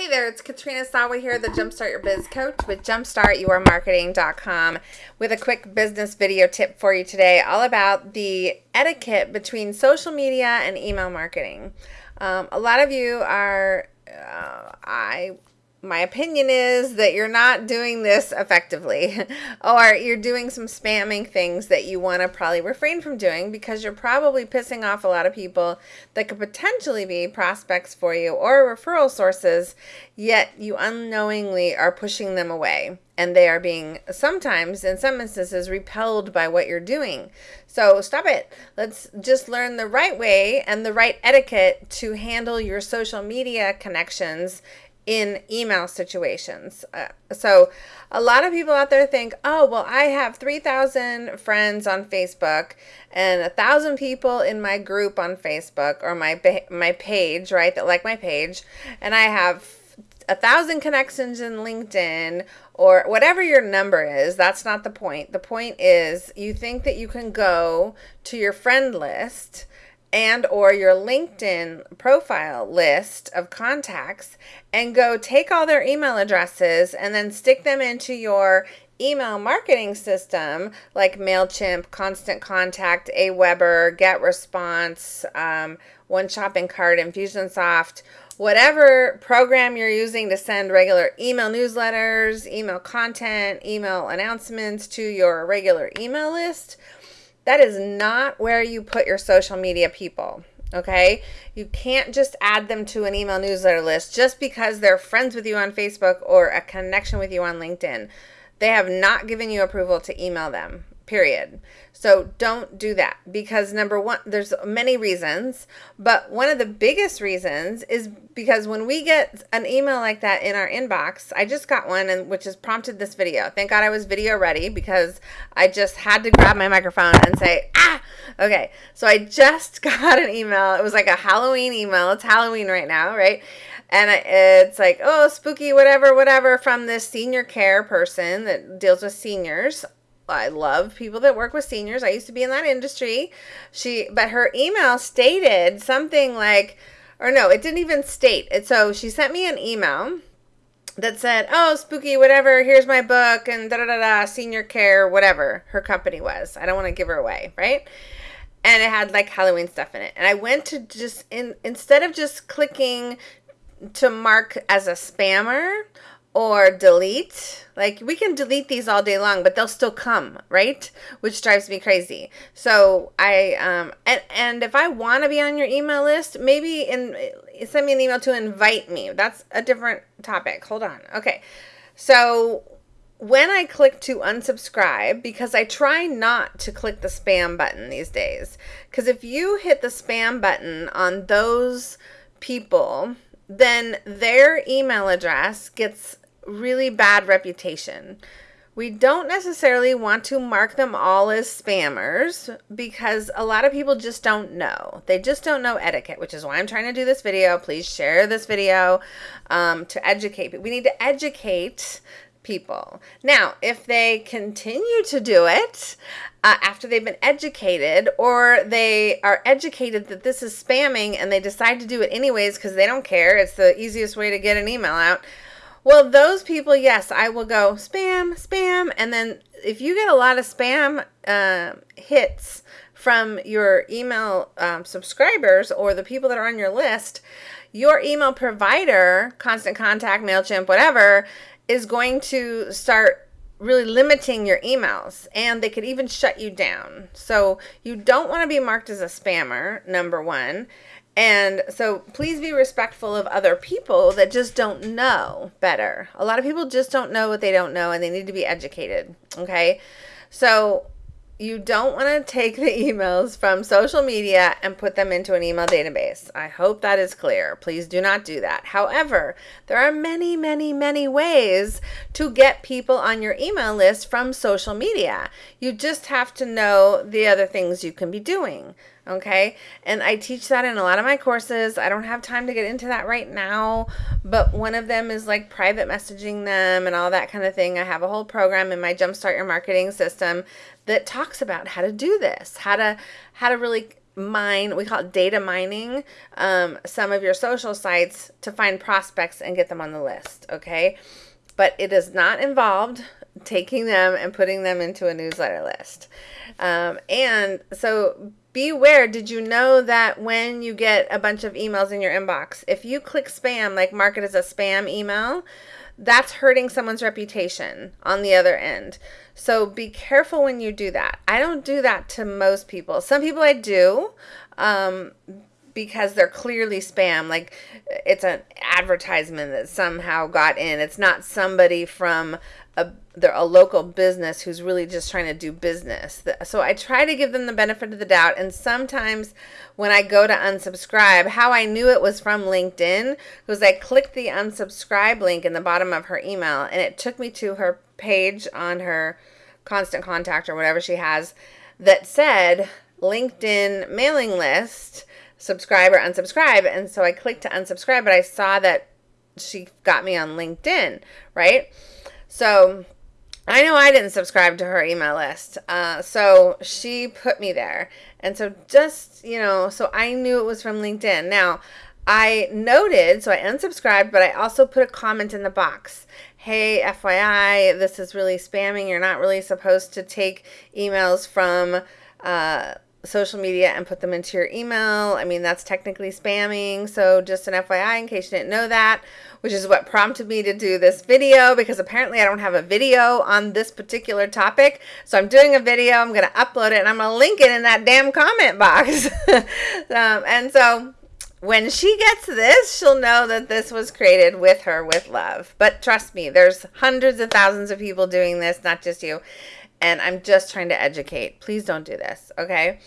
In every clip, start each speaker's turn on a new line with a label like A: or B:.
A: Hey there, it's Katrina Sawa here, the Jumpstart Your Biz Coach with jumpstartyourmarketing.com with a quick business video tip for you today all about the etiquette between social media and email marketing. Um, a lot of you are, uh, I my opinion is that you're not doing this effectively. Or you're doing some spamming things that you want to probably refrain from doing because you're probably pissing off a lot of people that could potentially be prospects for you or referral sources yet you unknowingly are pushing them away. And they are being sometimes in some instances repelled by what you're doing. So stop it. Let's just learn the right way and the right etiquette to handle your social media connections in email situations. Uh, so, a lot of people out there think, oh, well, I have 3,000 friends on Facebook and a thousand people in my group on Facebook or my my page, right? That like my page, and I have a thousand connections in LinkedIn or whatever your number is. That's not the point. The point is you think that you can go to your friend list and or your LinkedIn profile list of contacts and go take all their email addresses and then stick them into your email marketing system like MailChimp, Constant Contact, Aweber, GetResponse, um, One Shopping Cart, Infusionsoft, whatever program you're using to send regular email newsletters, email content, email announcements to your regular email list that is not where you put your social media people. Okay. You can't just add them to an email newsletter list just because they're friends with you on Facebook or a connection with you on LinkedIn. They have not given you approval to email them period. So don't do that because number one, there's many reasons, but one of the biggest reasons is because when we get an email like that in our inbox, I just got one and which has prompted this video. Thank God I was video ready because I just had to grab my microphone and say, ah, okay. So I just got an email. It was like a Halloween email. It's Halloween right now, right? and it's like oh spooky whatever whatever from this senior care person that deals with seniors I love people that work with seniors. I used to be in that industry. She, but her email stated something like, or no, it didn't even state it. So she sent me an email that said, "Oh, spooky, whatever. Here's my book and da da da da. Senior care, whatever her company was. I don't want to give her away, right?" And it had like Halloween stuff in it. And I went to just in instead of just clicking to mark as a spammer or delete. Like we can delete these all day long, but they'll still come, right? Which drives me crazy. So I um and and if I want to be on your email list, maybe in send me an email to invite me. That's a different topic. Hold on. Okay. So when I click to unsubscribe, because I try not to click the spam button these days, because if you hit the spam button on those people, then their email address gets really bad reputation. We don't necessarily want to mark them all as spammers because a lot of people just don't know. They just don't know etiquette, which is why I'm trying to do this video. Please share this video um, to educate. We need to educate people. Now, if they continue to do it uh, after they've been educated, or they are educated that this is spamming and they decide to do it anyways because they don't care, it's the easiest way to get an email out well, those people, yes, I will go spam, spam. And then if you get a lot of spam uh, hits from your email um, subscribers or the people that are on your list, your email provider, Constant Contact, MailChimp, whatever, is going to start really limiting your emails and they could even shut you down. So you don't want to be marked as a spammer, number one. And so please be respectful of other people that just don't know better. A lot of people just don't know what they don't know and they need to be educated. Okay. So you don't want to take the emails from social media and put them into an email database. I hope that is clear. Please do not do that. However, there are many, many, many ways to get people on your email list from social media. You just have to know the other things you can be doing. Okay. And I teach that in a lot of my courses. I don't have time to get into that right now, but one of them is like private messaging them and all that kind of thing. I have a whole program in my Jumpstart Your Marketing system that talks about how to do this, how to how to really mine, we call it data mining, um, some of your social sites to find prospects and get them on the list. Okay. But it is not involved taking them and putting them into a newsletter list. Um, and so beware did you know that when you get a bunch of emails in your inbox, if you click spam, like mark it as a spam email, that's hurting someone's reputation on the other end. So be careful when you do that. I don't do that to most people. Some people I do. Um, because they're clearly spam like it's an advertisement that somehow got in it's not somebody from a a local business who's really just trying to do business. So I try to give them the benefit of the doubt. And sometimes when I go to unsubscribe, how I knew it was from LinkedIn was I clicked the unsubscribe link in the bottom of her email and it took me to her page on her constant contact or whatever she has that said LinkedIn mailing list, subscribe or unsubscribe. And so I clicked to unsubscribe, but I saw that she got me on LinkedIn, right? So I know I didn't subscribe to her email list. Uh, so she put me there. And so just, you know, so I knew it was from LinkedIn. Now, I noted, so I unsubscribed, but I also put a comment in the box. Hey, FYI, this is really spamming. You're not really supposed to take emails from uh, social media and put them into your email. I mean, that's technically spamming. So just an FYI in case you didn't know that, which is what prompted me to do this video because apparently I don't have a video on this particular topic. So I'm doing a video, I'm going to upload it and I'm going to link it in that damn comment box. um, and so when she gets this, she'll know that this was created with her with love. But trust me, there's hundreds of thousands of people doing this, not just you and I'm just trying to educate. Please don't do this, okay?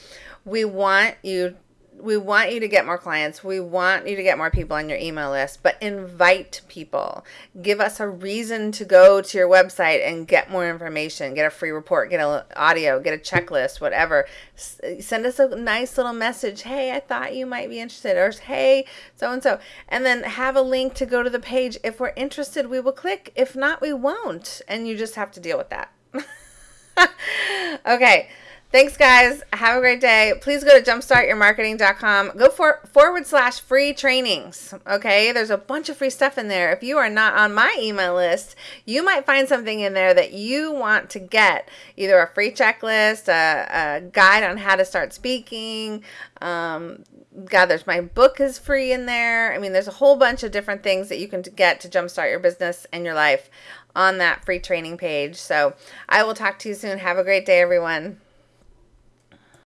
A: We want you we want you to get more clients. We want you to get more people on your email list, but invite people. Give us a reason to go to your website and get more information, get a free report, get an audio, get a checklist, whatever. S- send us a nice little message. Hey, I thought you might be interested, or hey, so and so. And then have a link to go to the page. If we're interested, we will click. If not, we won't. And you just have to deal with that. okay. Thanks, guys. Have a great day. Please go to jumpstartyourmarketing.com. Go for forward slash free trainings. Okay. There's a bunch of free stuff in there. If you are not on my email list, you might find something in there that you want to get either a free checklist, a, a guide on how to start speaking. Um, God, there's my book is free in there. I mean, there's a whole bunch of different things that you can get to jumpstart your business and your life on that free training page. So I will talk to you soon. Have a great day, everyone.